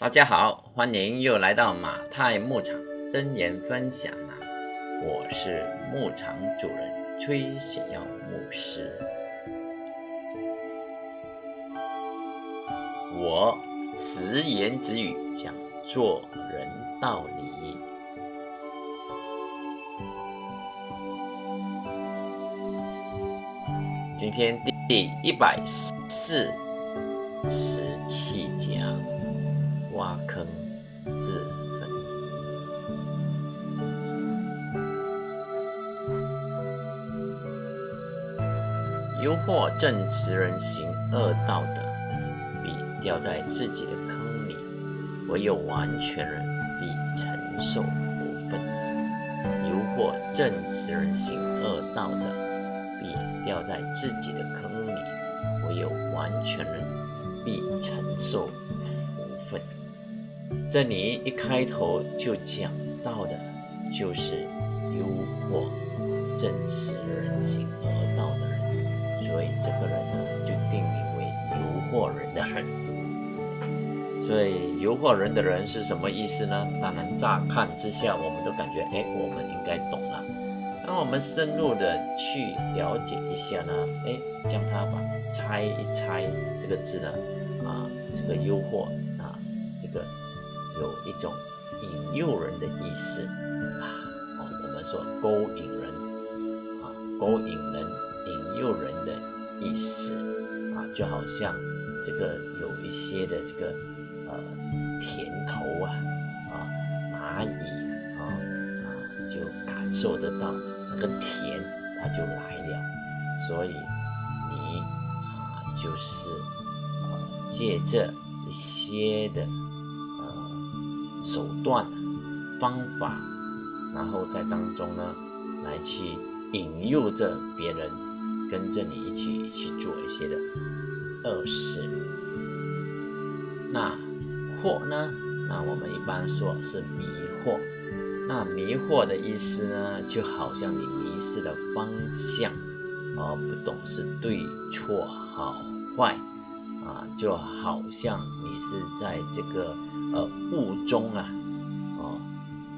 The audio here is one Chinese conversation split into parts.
大家好，欢迎又来到马太牧场真言分享啊！我是牧场主人崔显耀牧师。我直言直语讲做人道理。今天第一百四十七讲。挖坑自焚，诱惑正直人行恶道的，必掉在自己的坑里；唯有完全人必承受福分。诱惑正直人行恶道的，必掉在自己的坑里；唯有完全人必承受。这里一开头就讲到的，就是诱惑正直人行而道的人，所以这个人呢就定名为诱惑人的人。所以诱惑人的人是什么意思呢？当然乍看之下，我们都感觉，哎，我们应该懂了。那我们深入的去了解一下呢，哎，将它把拆一拆这个字呢，啊，这个诱惑啊，这个。有一种引诱人的意思啊，哦，我们说勾引人啊，勾引人、引诱人的意思啊，就好像这个有一些的这个呃甜头啊啊，蚂蚁啊啊就感受得到那个甜，它就来了，所以你啊就是啊借这一些的。手段、方法，然后在当中呢，来去引诱着别人跟着你一起去做一些的恶事。那惑呢？那我们一般说是迷惑。那迷惑的意思呢，就好像你迷失了方向，而不懂是对错好坏啊，就好像你是在这个。呃，雾中啊，哦，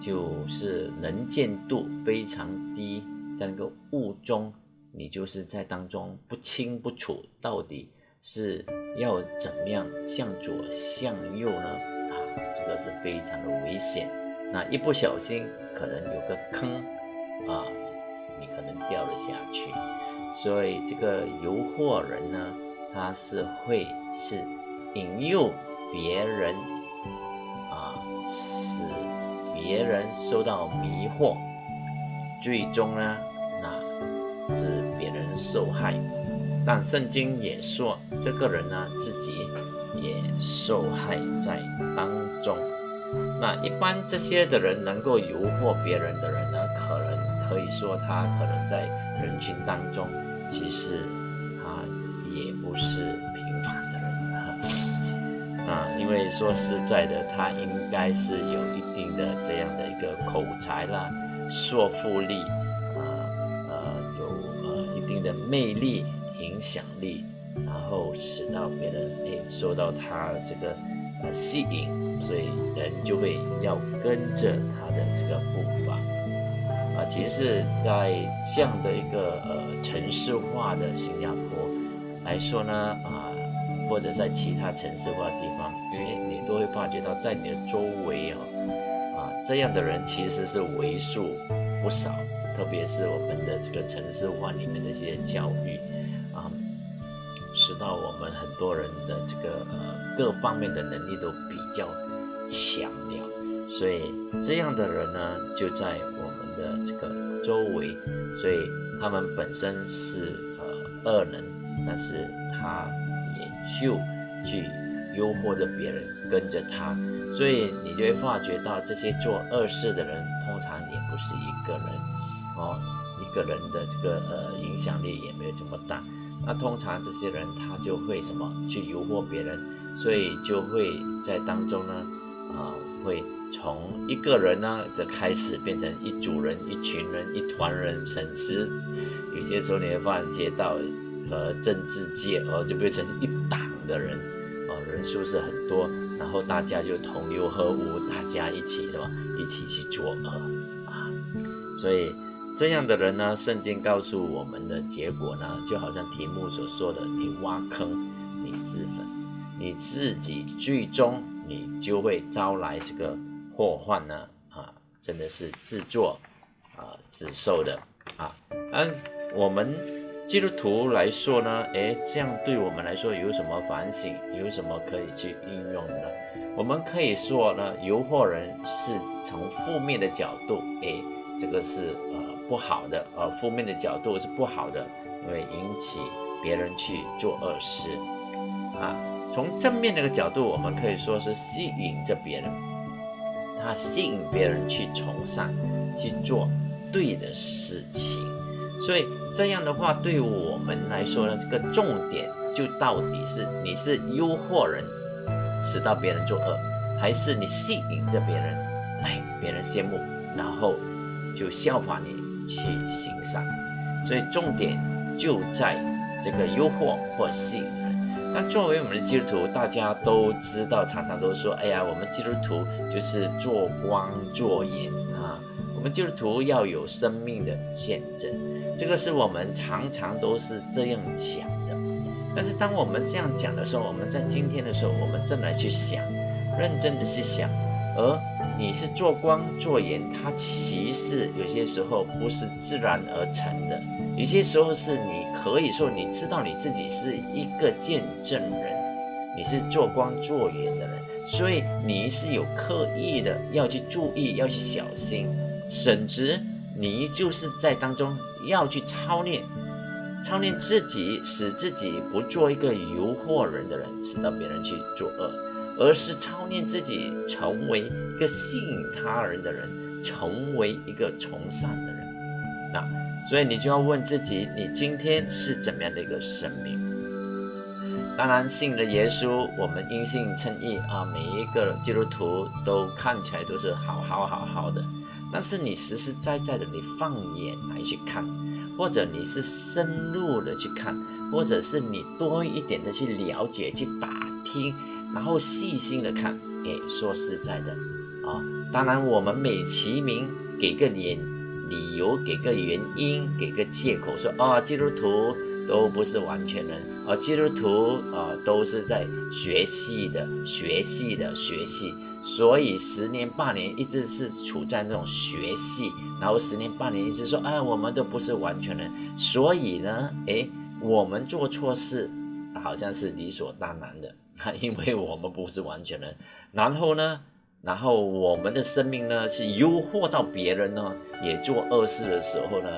就是能见度非常低，在那个雾中，你就是在当中不清不楚，到底是要怎么样向左向右呢？啊，这个是非常的危险，那一不小心可能有个坑啊，你可能掉了下去，所以这个诱惑人呢，他是会是引诱别人。使别人受到迷惑，最终呢，那是别人受害。但圣经也说，这个人呢，自己也受害在当中。那一般这些的人能够诱惑别人的人呢，可能可以说他可能在人群当中，其实他也不是。说实在的，他应该是有一定的这样的一个口才啦、说服力啊，呃，有呃一定的魅力、影响力，然后使到别人诶受到他这个呃吸引，所以人就会要跟着他的这个步伐啊。其实，在这样的一个呃城市化的新加坡来说呢，啊。或者在其他城市化的地方，因为你都会发觉到，在你的周围啊，啊这样的人其实是为数不少。特别是我们的这个城市化里面的一些教育啊，使到我们很多人的这个呃各方面的能力都比较强了。所以这样的人呢，就在我们的这个周围，所以他们本身是呃恶人，但是他。就去诱惑着别人跟着他，所以你就会发觉到这些做恶事的人，通常也不是一个人哦，一个人的这个呃影响力也没有这么大。那通常这些人他就会什么？去诱惑别人，所以就会在当中呢啊，会从一个人呢的开始变成一组人、一群人、一团人，甚至有些时候你会发觉到呃政治界哦就变成一党。的人啊，人数是很多，然后大家就同流合污，大家一起什么，一起去作恶啊。所以这样的人呢，圣经告诉我们的结果呢，就好像题目所说的：你挖坑，你自焚，你自己最终你就会招来这个祸患呢啊，真的是自作啊自受的啊。嗯，我们。基督徒来说呢，诶，这样对我们来说有什么反省？有什么可以去应用的？我们可以说呢，诱惑人是从负面的角度，诶，这个是呃不好的，呃，负面的角度是不好的，因为引起别人去做恶事啊。从正面那个角度，我们可以说是吸引着别人，他吸引别人去从善，去做对的事情。所以这样的话，对我们来说呢，这个重点就到底是你是诱惑人，使到别人作恶，还是你吸引着别人，哎，别人羡慕，然后就效仿你去行善。所以重点就在这个诱惑或吸引人。那作为我们的基督徒，大家都知道，常常都说，哎呀，我们基督徒就是做光做盐，我们基督徒要有生命的见证。这个是我们常常都是这样讲的，但是当我们这样讲的时候，我们在今天的时候，我们正来去想，认真的去想，而你是做光做盐，它其实有些时候不是自然而成的，有些时候是你可以说你知道你自己是一个见证人，你是做光做盐的人，所以你是有刻意的要去注意，要去小心，甚至你就是在当中。要去操练，操练自己，使自己不做一个诱惑人的人，使到别人去作恶，而是操练自己成为一个吸引他人的人，成为一个从善的人。那所以你就要问自己，你今天是怎么样的一个生命？当然，信了耶稣，我们因信称义啊，每一个基督徒都看起来都是好好好好的。但是你实实在在的，你放眼来去看，或者你是深入的去看，或者是你多一点的去了解、去打听，然后细心的看。哎，说实在的，啊，当然我们美其名给个理理由，给个原因，给个借口，说啊，基督徒都不是完全人，啊，基督徒啊都是在学习的、学习的、学习。所以十年八年一直是处在那种学习，然后十年八年一直说，哎，我们都不是完全人，所以呢，哎，我们做错事好像是理所当然的，因为我们不是完全人。然后呢，然后我们的生命呢是诱惑到别人呢也做恶事的时候呢，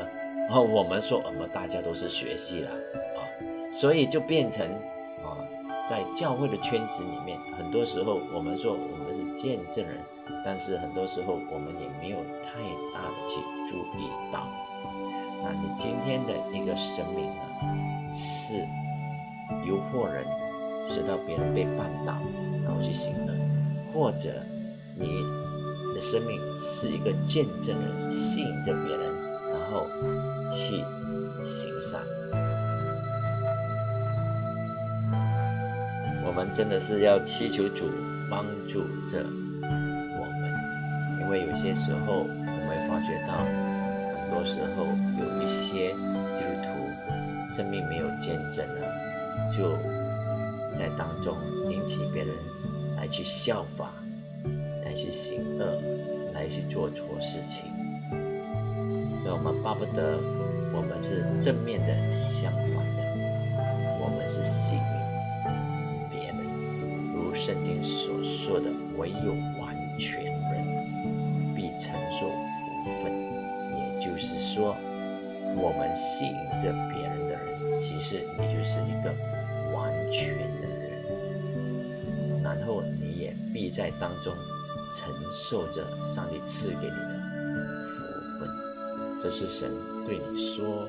然后我们说我们大家都是学习了啊，所以就变成。在教会的圈子里面，很多时候我们说我们是见证人，但是很多时候我们也没有太大的去注意到。那你今天的一个生命呢，是诱惑人，使到别人被绊倒，然后去行恶；或者你的生命是一个见证人，吸引着别人，然后去行善。我们真的是要祈求主帮助着我们，因为有些时候我们会发觉到，很多时候有一些基督徒生命没有见证了，就在当中引起别人来去效法，来去行恶，来去做错事情。所以我们巴不得我们是正面的，相反的，我们是幸运。圣经所说的，唯有完全人必承受福分。也就是说，我们吸引着别人的人，其实你就是一个完全的人，然后你也必在当中承受着上帝赐给你的福分。这是神对你说。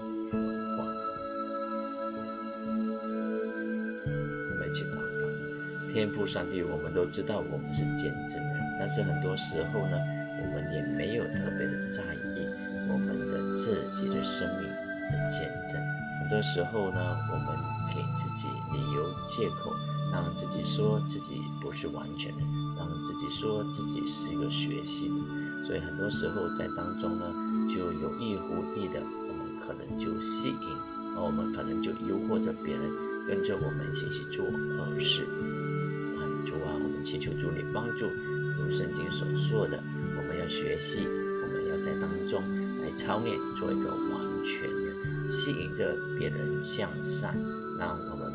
天赋上帝，我们都知道我们是见证人，但是很多时候呢，我们也没有特别的在意我们的自己的生命的见证。很多时候呢，我们给自己理由借口，让自己说自己不是完全的，让自己说自己是一个学习的。所以很多时候在当中呢，就有意无意的，我们可能就吸引，而我们可能就诱惑着别人跟着我们一起去做恶事。主啊，我们祈求主你帮助，如圣经所说的，我们要学习，我们要在当中来操练，做一个完全的，吸引着别人向善，让我们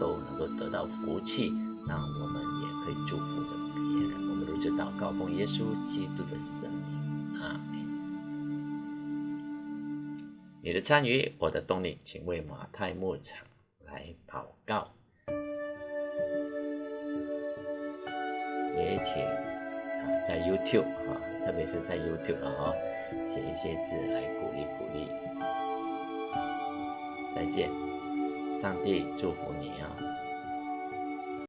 都能够得到福气，让我们也可以祝福的别人。我们如此祷告，奉耶稣基督的圣名，阿门。你的参与，我的动力，请为马太牧场来祷告。也请啊，在 YouTube 啊，特别是在 YouTube 啊，写一些字来鼓励鼓励。再见，上帝祝福你啊！